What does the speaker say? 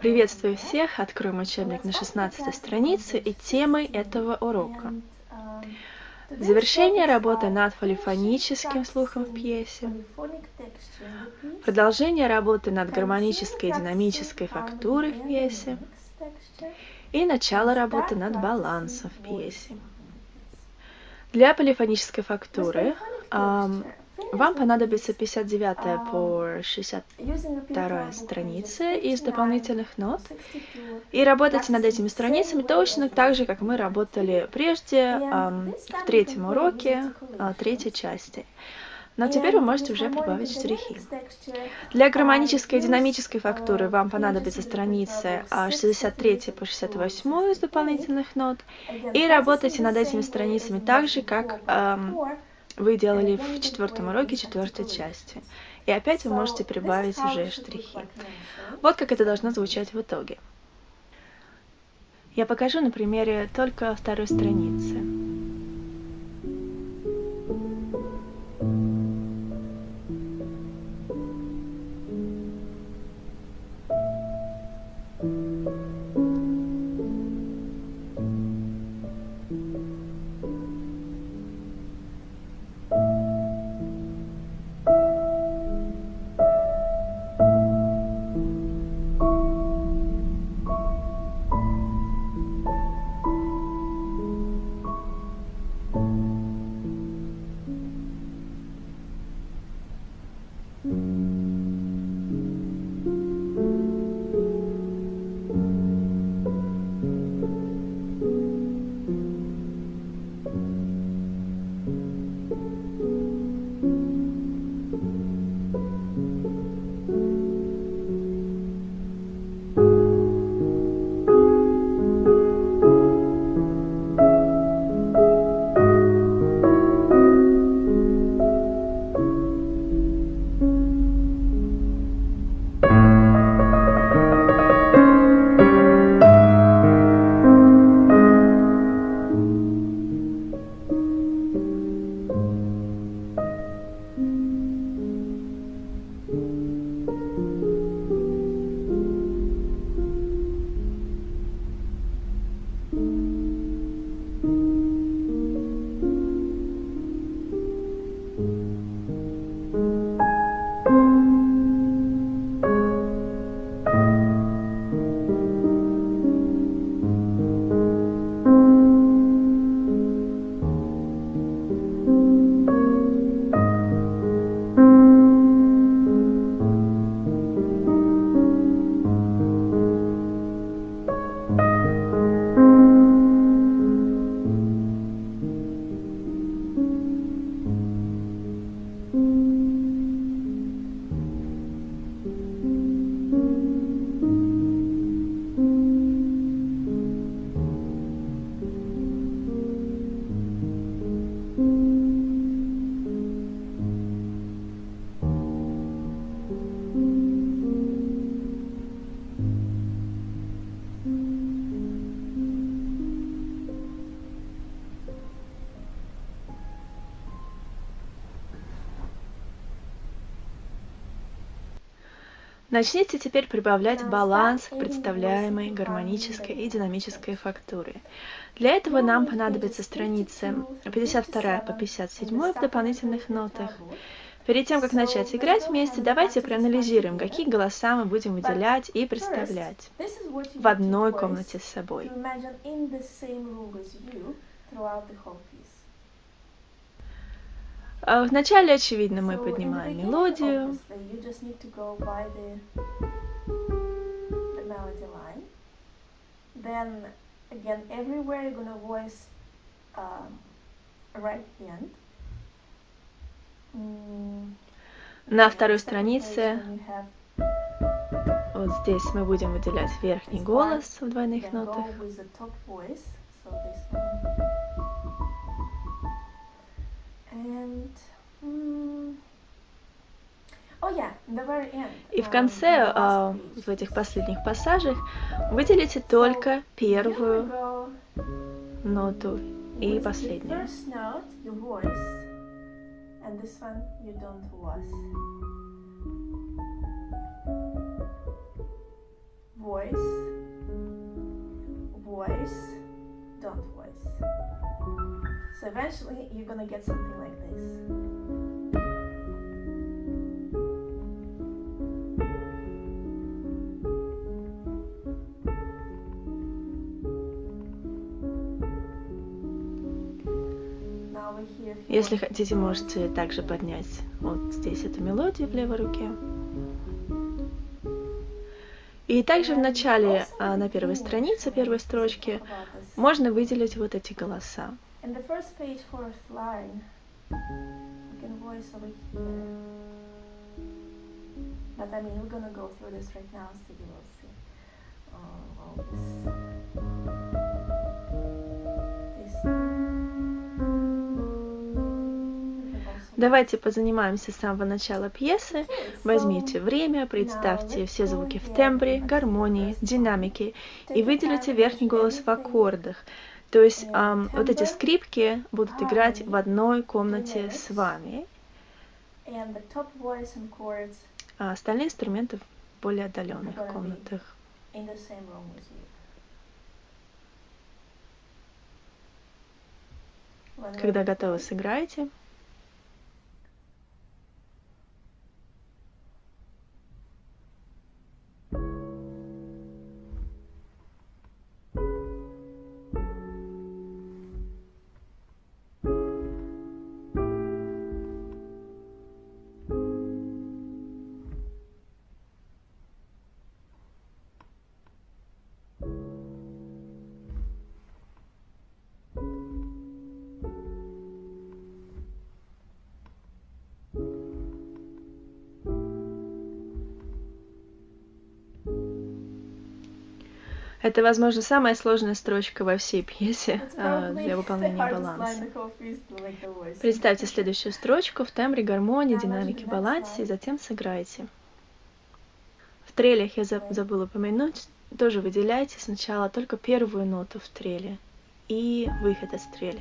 Приветствую всех! Откроем учебник на 16 странице и темой этого урока. Завершение работы над полифоническим слухом в пьесе. Продолжение работы над гармонической и динамической фактурой в пьесе. И начало работы над балансом в пьесе. Для полифонической фактуры вам понадобится 59 по 62 страницы из дополнительных нот. И работайте над этими страницами точно так же, как мы работали прежде в третьем уроке а, третьей части. Но теперь вы можете уже прибавить штрихи. Для гармонической и динамической фактуры вам понадобятся страницы 63 а, по 68 из дополнительных нот. И работайте над этими страницами так же, как вы делали в четвертом уроке четвертой части. И опять вы можете прибавить уже штрихи. Вот как это должно звучать в итоге. Я покажу на примере только второй страницы. Начните теперь прибавлять баланс к представляемой гармонической и динамической фактуре. Для этого нам понадобятся страницы 52 по 57 в дополнительных нотах. Перед тем, как начать играть вместе, давайте проанализируем, какие голоса мы будем выделять и представлять в одной комнате с собой. А, вначале, очевидно, мы поднимаем мелодию. Then again, everywhere you're gonna voice uh, right hand. На второй странице вот здесь мы будем выделять верхний голос в двойных нотах. И в конце, uh, в этих последних пассажах, выделите только первую ноту и последнюю. Don't voice. dot voice. So eventually you're gonna get something like this. Если хотите, можете также поднять вот здесь эту мелодию в левой руке. И также в начале, а, на первой странице, первой строчке, можно выделить вот эти голоса. But I mean, we're gonna go through this right now, so you will see uh, all this. this. Давайте позанимаемся с самого начала пьесы. Возьмите время, представьте все звуки в тембре, гармонии, динамике и выделите верхний голос в аккордах. То есть эм, вот эти скрипки будут играть в одной комнате с вами. А остальные инструменты в более отдаленных комнатах. Когда готовы, сыграйте. Это, возможно, самая сложная строчка во всей пьесе э, для выполнения баланса. Представьте следующую строчку в тембре, гармонии, динамике, балансе, и затем сыграйте. В трелях я забыла упомянуть, тоже выделяйте сначала только первую ноту в треле и выход из трели.